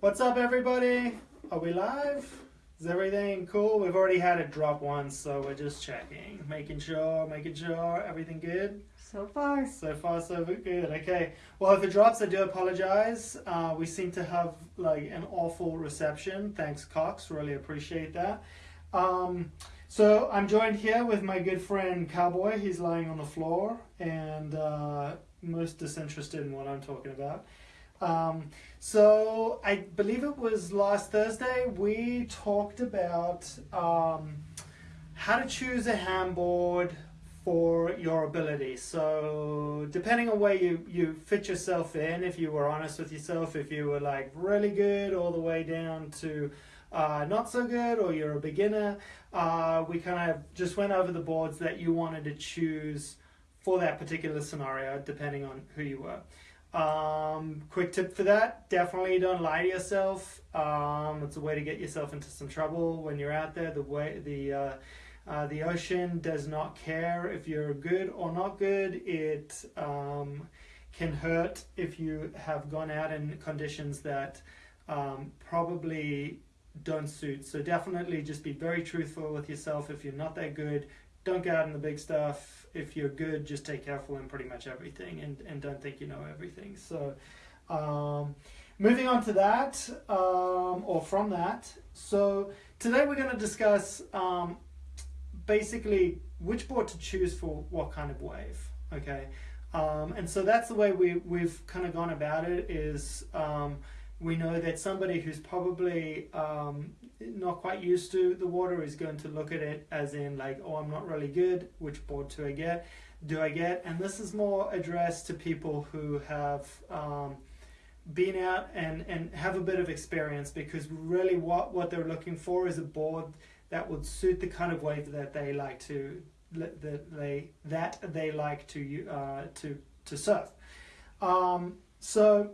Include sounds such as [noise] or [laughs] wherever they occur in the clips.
What's up, everybody? Are we live? Is everything cool? We've already had it drop once, so we're just checking, making sure, making sure everything good. So far. So far, so good. Okay. Well, if it drops, I do apologize. Uh, we seem to have like an awful reception. Thanks, Cox. Really appreciate that. Um, so I'm joined here with my good friend Cowboy. He's lying on the floor and uh, most disinterested in what I'm talking about. Um, so I believe it was last Thursday we talked about um, how to choose a handboard for your ability. So depending on where you, you fit yourself in, if you were honest with yourself, if you were like really good all the way down to uh, not so good or you're a beginner, uh, we kind of just went over the boards that you wanted to choose for that particular scenario depending on who you were. Um, quick tip for that, definitely don't lie to yourself. Um, it's a way to get yourself into some trouble when you're out there. The way the uh, uh, the ocean does not care if you're good or not good. It um, can hurt if you have gone out in conditions that um, probably don't suit. So definitely just be very truthful with yourself. If you're not that good, don't go out in the big stuff. If you're good, just take careful in pretty much everything and, and don't think you know everything. So, um, moving on to that, um, or from that. So, today we're going to discuss um, basically which board to choose for what kind of wave. Okay. Um, and so that's the way we, we've kind of gone about it is um, we know that somebody who's probably um, not quite used to the water is going to look at it as in like, oh, I'm not really good. Which board do I get? Do I get? And this is more addressed to people who have um, been out and, and have a bit of experience because really what, what they're looking for is a board that would suit the kind of wave that they like to that they that they like to uh, to to surf. Um, so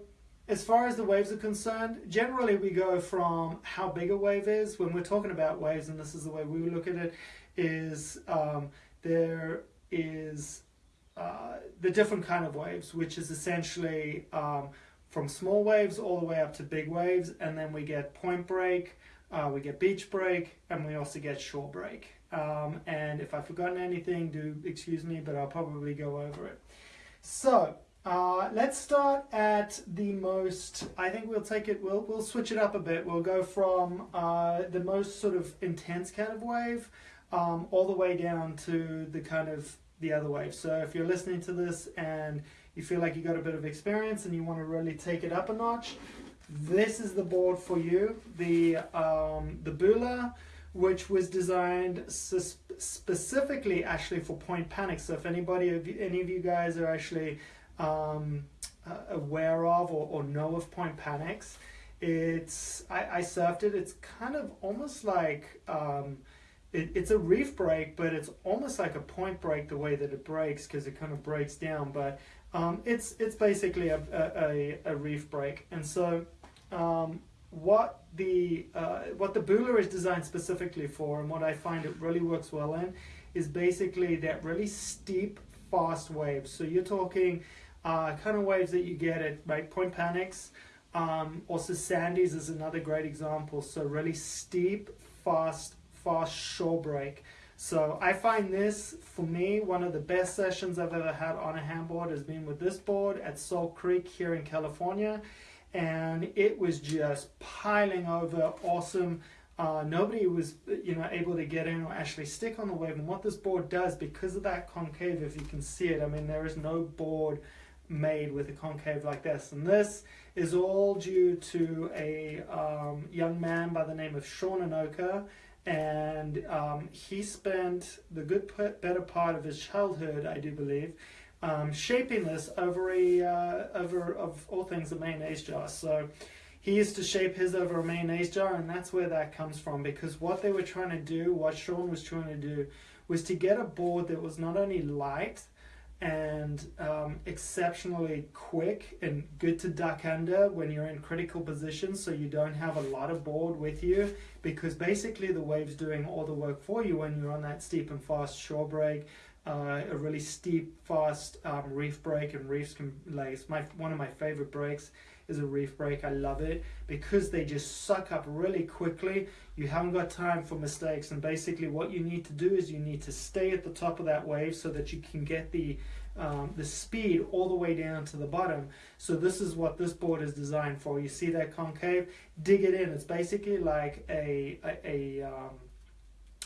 as far as the waves are concerned, generally we go from how big a wave is. When we're talking about waves, and this is the way we look at it, is um, there is uh, the different kind of waves, which is essentially um, from small waves all the way up to big waves, and then we get point break, uh, we get beach break, and we also get shore break. Um, and if I've forgotten anything, do excuse me, but I'll probably go over it. So uh, let's start at the most, I think we'll take it, we'll, we'll switch it up a bit. We'll go from uh, the most sort of intense kind of wave um, all the way down to the kind of the other wave. So if you're listening to this and you feel like you got a bit of experience and you want to really take it up a notch, this is the board for you. The, um, the Bula, which was designed specifically actually for point panic. So if anybody, any of you guys are actually um, uh, aware of or, or know of point panics. It's I, I surfed it. It's kind of almost like um, it, it's a reef break, but it's almost like a point break the way that it breaks because it kind of breaks down. But um, it's it's basically a, a, a, reef break, and so um, what the uh, what the Bula is designed specifically for, and what I find it really works well in, is basically that really steep, fast waves. So you're talking uh, kind of waves that you get at right, Point Panics. Um, also Sandy's is another great example. So really steep, fast, fast shore break. So I find this, for me, one of the best sessions I've ever had on a handboard has been with this board at Salt Creek here in California. And it was just piling over awesome. Uh, nobody was you know able to get in or actually stick on the wave. And what this board does, because of that concave, if you can see it, I mean, there is no board made with a concave like this. And this is all due to a um, young man by the name of Sean Anoka. And um, he spent the good better part of his childhood, I do believe, um, shaping this over a uh, over of all things a mayonnaise jar. So he used to shape his over a mayonnaise jar, and that's where that comes from. Because what they were trying to do, what Sean was trying to do, was to get a board that was not only light and um, exceptionally quick and good to duck under when you're in critical positions so you don't have a lot of board with you because basically the wave's doing all the work for you when you're on that steep and fast shore break uh, a really steep, fast um, reef break, and reefs can like my one of my favorite breaks is a reef break. I love it because they just suck up really quickly. You haven't got time for mistakes, and basically what you need to do is you need to stay at the top of that wave so that you can get the um, the speed all the way down to the bottom. So this is what this board is designed for. You see that concave? Dig it in. It's basically like a a, a um,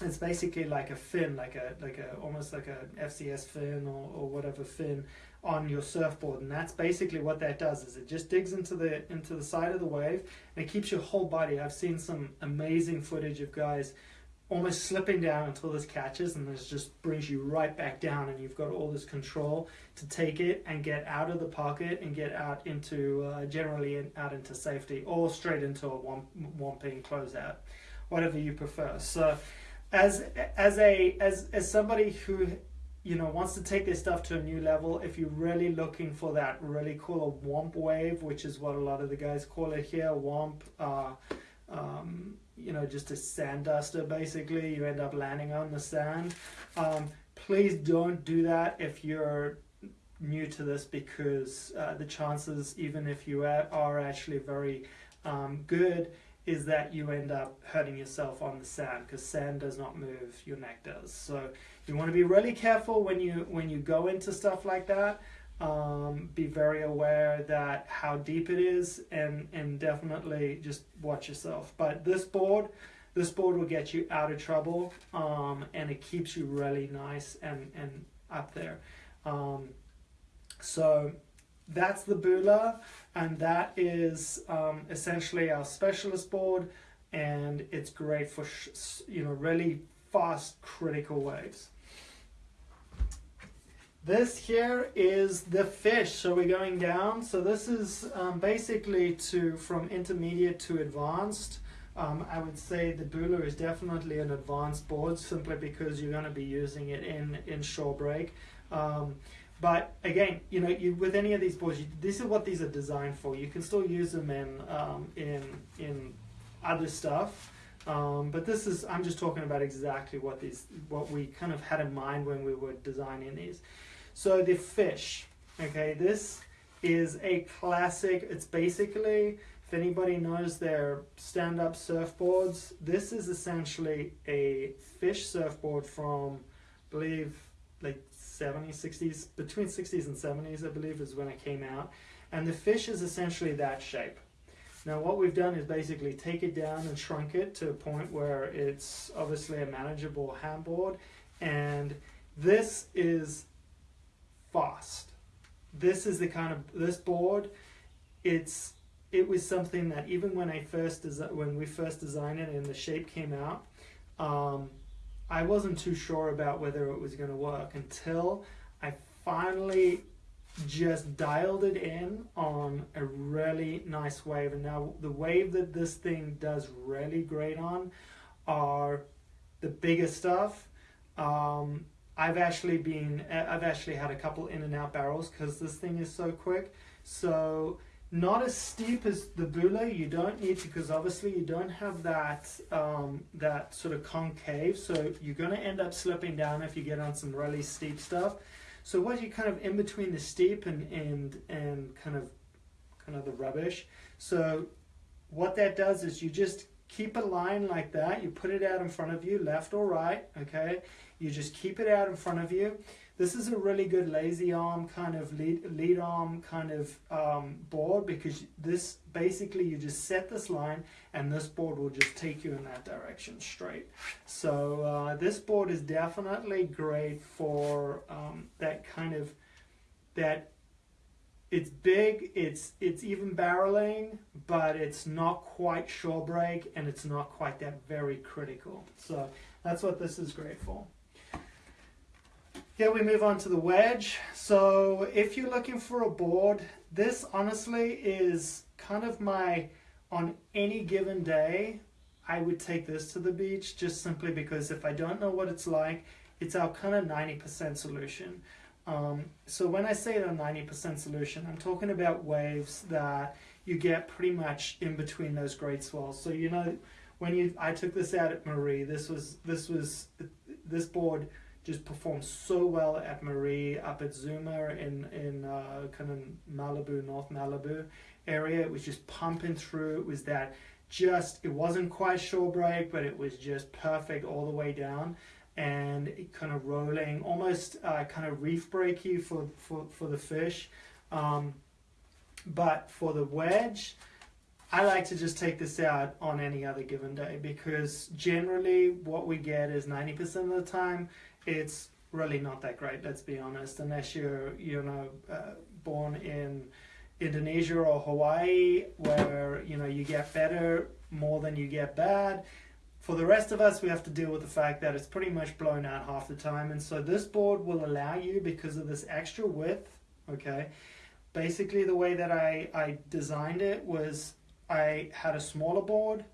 it's basically like a fin, like a like a almost like a FCS fin or, or whatever fin on your surfboard, and that's basically what that does. Is it just digs into the into the side of the wave and it keeps your whole body. I've seen some amazing footage of guys almost slipping down until this catches, and this just brings you right back down, and you've got all this control to take it and get out of the pocket and get out into uh, generally in, out into safety or straight into a one one closeout, whatever you prefer. So as as a as as somebody who you know wants to take this stuff to a new level if you're really looking for that really cool womp wave which is what a lot of the guys call it here womp uh, um, you know just a sand duster basically you end up landing on the sand. Um, please don't do that if you're new to this because uh, the chances even if you are actually very um, good is that you end up hurting yourself on the sand because sand does not move, your neck does. So you want to be really careful when you when you go into stuff like that. Um, be very aware that how deep it is and and definitely just watch yourself. But this board, this board will get you out of trouble um, and it keeps you really nice and and up there. Um, so that's the Bula and that is um, essentially our specialist board and it's great for you know really fast critical waves. This here is the fish. So we're going down. So this is um, basically to from intermediate to advanced. Um, I would say the Bula is definitely an advanced board simply because you're going to be using it in in shore break. Um, but again, you know, you, with any of these boards, you, this is what these are designed for. You can still use them in um, in in other stuff, um, but this is I'm just talking about exactly what these what we kind of had in mind when we were designing these. So the fish, okay, this is a classic. It's basically if anybody knows their stand-up surfboards, this is essentially a fish surfboard from, I believe, like 70s, 60s, between 60s and 70s, I believe, is when it came out. And the fish is essentially that shape. Now, what we've done is basically take it down and shrunk it to a point where it's obviously a manageable handboard. And this is fast. This is the kind of this board. It's it was something that even when I first when we first designed it and the shape came out, um, I wasn't too sure about whether it was going to work until I finally just dialed it in on a really nice wave. And now the wave that this thing does really great on are the bigger stuff. Um, I've actually been, I've actually had a couple in and out barrels because this thing is so quick. So not as steep as the Bula. You don't need because obviously you don't have that um, that sort of concave. So you're going to end up slipping down if you get on some really steep stuff. So what you kind of in between the steep and and and kind of kind of the rubbish. So what that does is you just keep a line like that. You put it out in front of you, left or right. Okay. You just keep it out in front of you. This is a really good lazy arm kind of lead, lead arm kind of um, board because this basically you just set this line and this board will just take you in that direction straight. So uh, this board is definitely great for um, that kind of that it's big, it's it's even barreling, but it's not quite shore break and it's not quite that very critical. So that's what this is great for. Here we move on to the wedge. So if you're looking for a board, this honestly is kind of my, on any given day, I would take this to the beach just simply because if I don't know what it's like, it's our kind of 90% solution. Um, so when I say the 90% solution, I'm talking about waves that you get pretty much in between those great swells. So you know, when you I took this out at Marie, this was this was this board just performed so well at Marie, up at Zuma in in uh, kind of Malibu, North Malibu area. It was just pumping through. It was that just it wasn't quite shore break, but it was just perfect all the way down and kind of rolling, almost uh, kind of reef breaky for for for the fish. Um, but for the wedge, I like to just take this out on any other given day because generally what we get is 90% of the time it's really not that great, let's be honest, unless you're, you know, uh, born in Indonesia or Hawaii where, you know, you get better more than you get bad. For the rest of us, we have to deal with the fact that it's pretty much blown out half the time. And so this board will allow you, because of this extra width, okay, basically the way that I, I designed it was I had a smaller board.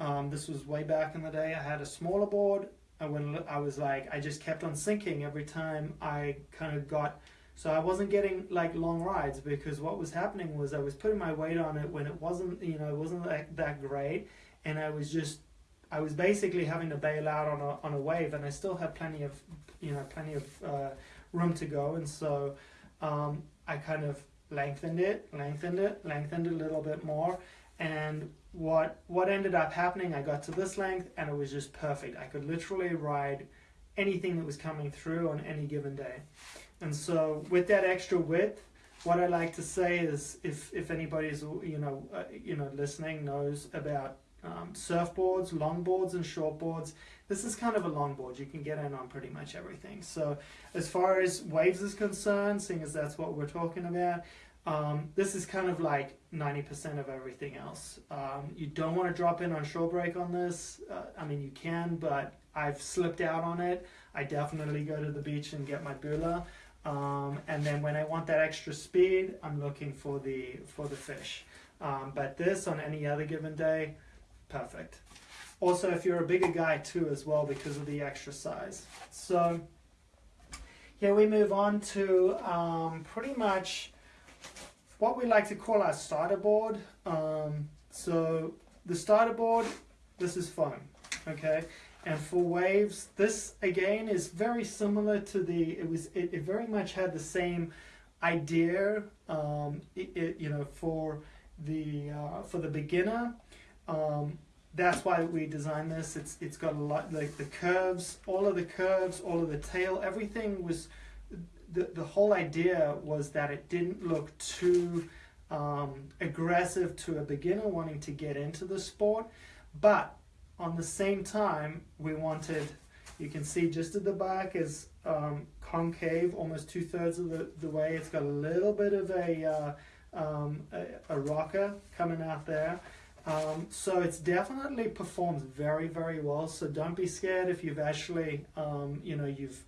Um, this was way back in the day. I had a smaller board. And when I was like, I just kept on sinking every time I kind of got, so I wasn't getting like long rides because what was happening was I was putting my weight on it when it wasn't, you know, it wasn't that, that great. And I was just, I was basically having to bail out on a, on a wave and I still had plenty of, you know, plenty of uh, room to go. And so um, I kind of lengthened it, lengthened it, lengthened it a little bit more, and what what ended up happening, I got to this length and it was just perfect. I could literally ride anything that was coming through on any given day. And so with that extra width, what I like to say is if if anybody's you know uh, you know listening knows about um, surfboards, longboards, and shortboards. This is kind of a longboard. You can get in on pretty much everything. So as far as waves is concerned, seeing as that's what we're talking about, um, this is kind of like 90% of everything else. Um, you don't want to drop in on shore break on this. Uh, I mean, you can, but I've slipped out on it. I definitely go to the beach and get my bula. Um, and then when I want that extra speed, I'm looking for the for the fish. Um, but this on any other given day, perfect. Also, if you're a bigger guy too as well because of the extra size. So here we move on to um, pretty much what we like to call our starter board. Um, so the starter board, this is foam, okay? And for waves, this again is very similar to the, it was, it, it very much had the same idea, um, it, it, you know, for the, uh, for the beginner. Um, that's why we designed this. It's, it's got a lot, like the curves, all of the curves, all of the tail, everything was the, the whole idea was that it didn't look too um, aggressive to a beginner wanting to get into the sport, but on the same time, we wanted, you can see just at the back is um, concave, almost two thirds of the, the way. It's got a little bit of a, uh, um, a, a, rocker coming out there. Um, so it's definitely performs very, very well. So don't be scared if you've actually, um, you know, you've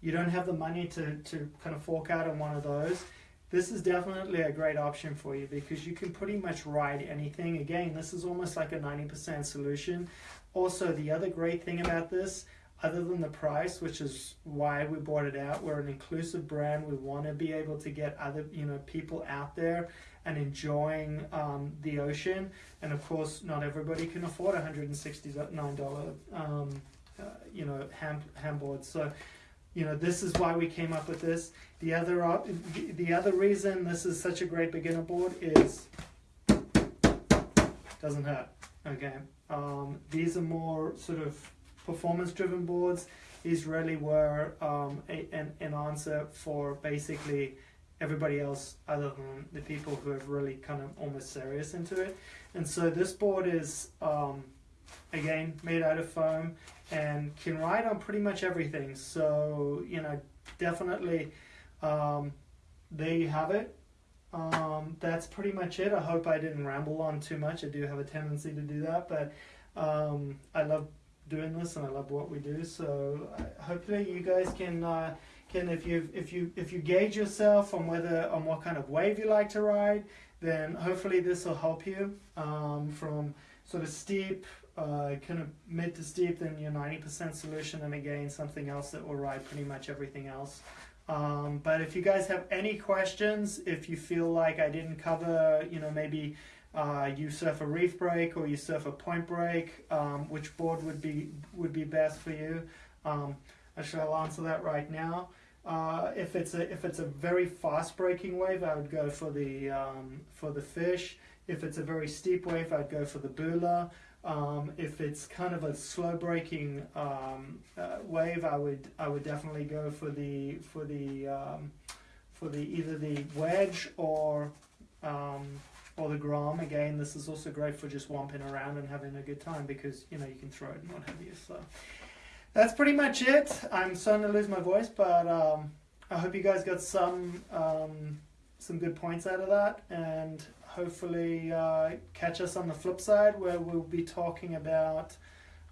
you don't have the money to, to kind of fork out on one of those, this is definitely a great option for you because you can pretty much ride anything. Again, this is almost like a 90% solution. Also, the other great thing about this, other than the price, which is why we bought it out, we're an inclusive brand. We want to be able to get other, you know, people out there and enjoying um, the ocean. And of course, not everybody can afford $169, um, uh, you know, ham, ham. So you know this is why we came up with this. The other the other reason this is such a great beginner board is doesn't hurt okay? Um, these are more sort of performance driven boards. These really were um, a, an, an answer for basically everybody else other than the people who have really kind of almost serious into it. And so this board is um, again made out of foam and can ride on pretty much everything. So you know definitely um, there you have it. Um, that's pretty much it. I hope I didn't ramble on too much. I do have a tendency to do that but um, I love doing this and I love what we do. So hopefully you guys can uh, can if you if you if you gauge yourself on whether on what kind of wave you like to ride then hopefully this will help you um, from sort of steep uh, kind of mid to steep then your 90% solution and again something else that will ride pretty much everything else. Um, but if you guys have any questions, if you feel like I didn't cover, you know, maybe uh, you surf a reef break or you surf a point break, um, which board would be would be best for you? Um, I shall answer that right now. Uh, if it's a if it's a very fast breaking wave, I would go for the um, for the fish. If it's a very steep wave, I'd go for the bula. Um, if it's kind of a slow breaking um, uh, wave, I would I would definitely go for the for the um, for the either the wedge or um, or the grom. Again, this is also great for just womping around and having a good time because you know you can throw it and what have you. So that's pretty much it. I'm starting to lose my voice, but um, I hope you guys got some um, some good points out of that, and hopefully uh, catch us on the flip side where we'll be talking about.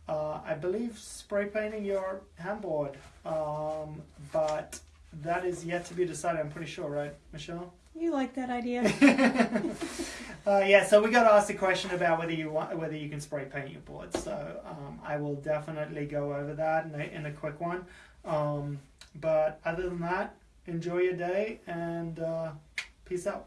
Uh, I believe spray painting your handboard, um, but that is yet to be decided. I'm pretty sure, right, Michelle? You like that idea? [laughs] uh, yeah, so we got to ask the question about whether you want whether you can spray paint your board. So um, I will definitely go over that in a, in a quick one. Um, but other than that, enjoy your day and uh, peace out.